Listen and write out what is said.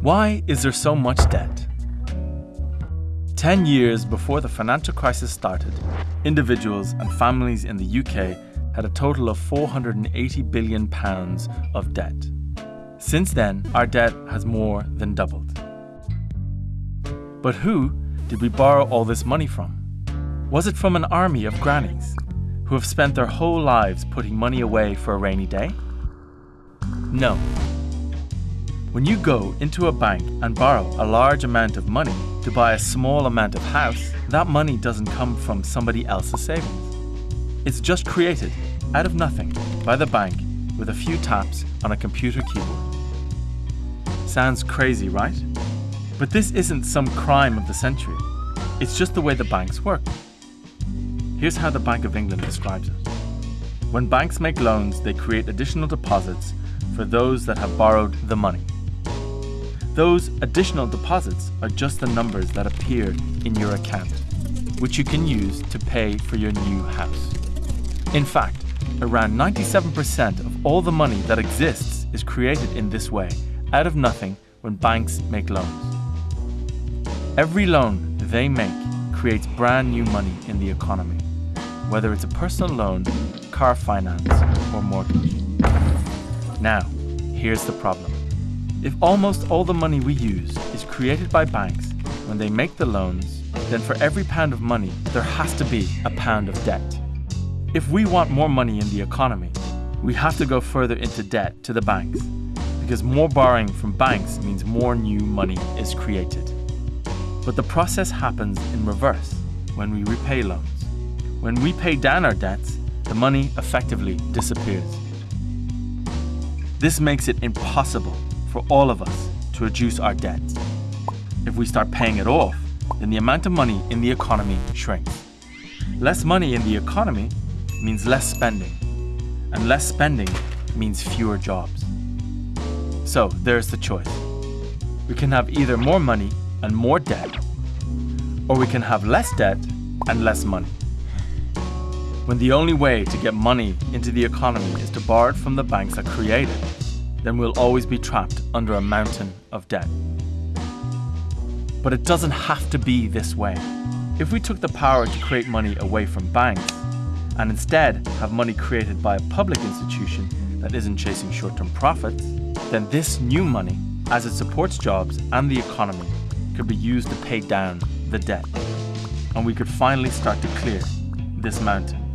Why is there so much debt? 10 years before the financial crisis started, individuals and families in the UK had a total of 480 billion pounds of debt. Since then, our debt has more than doubled. But who did we borrow all this money from? Was it from an army of grannies who have spent their whole lives putting money away for a rainy day? No. When you go into a bank and borrow a large amount of money to buy a small amount of house, that money doesn't come from somebody else's savings. It's just created out of nothing by the bank with a few taps on a computer keyboard. Sounds crazy, right? But this isn't some crime of the century. It's just the way the banks work. Here's how the Bank of England describes it. When banks make loans, they create additional deposits for those that have borrowed the money. Those additional deposits are just the numbers that appear in your account, which you can use to pay for your new house. In fact, around 97% of all the money that exists is created in this way, out of nothing, when banks make loans. Every loan they make creates brand new money in the economy, whether it's a personal loan, car finance, or mortgage. Now, here's the problem. If almost all the money we use is created by banks when they make the loans, then for every pound of money, there has to be a pound of debt. If we want more money in the economy, we have to go further into debt to the banks, because more borrowing from banks means more new money is created. But the process happens in reverse when we repay loans. When we pay down our debts, the money effectively disappears. This makes it impossible for all of us to reduce our debt. If we start paying it off, then the amount of money in the economy shrinks. Less money in the economy means less spending, and less spending means fewer jobs. So there's the choice. We can have either more money and more debt, or we can have less debt and less money. When the only way to get money into the economy is to borrow it from the banks that create it, then we'll always be trapped under a mountain of debt. But it doesn't have to be this way. If we took the power to create money away from banks, and instead have money created by a public institution that isn't chasing short-term profits, then this new money, as it supports jobs and the economy, could be used to pay down the debt. And we could finally start to clear this mountain.